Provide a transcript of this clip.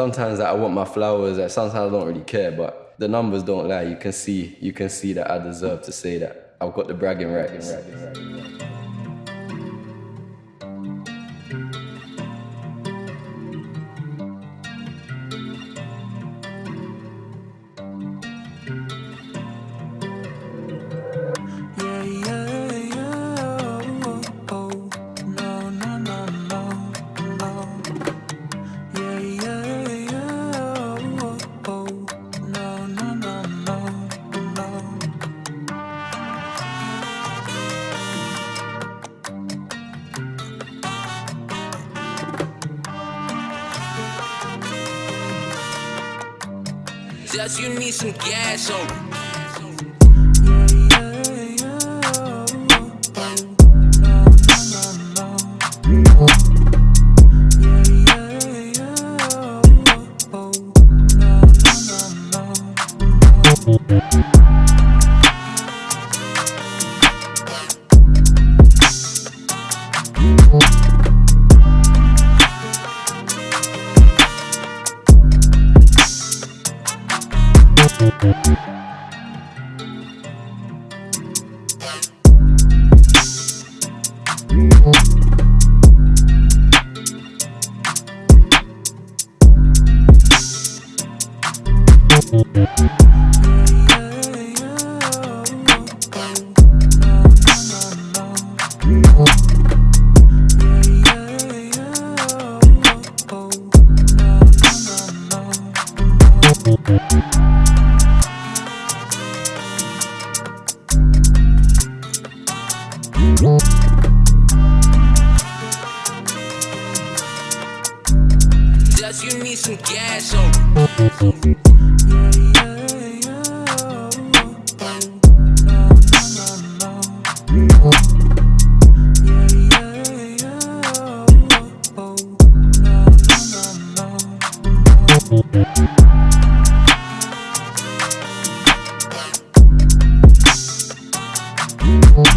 sometimes like, I want my flowers. Like sometimes I don't really care, but the numbers don't lie. You can see, you can see that I deserve to say that I've got the bragging rights. Yeah, Just you need some gas yeah. Thank some gas on. Yeah,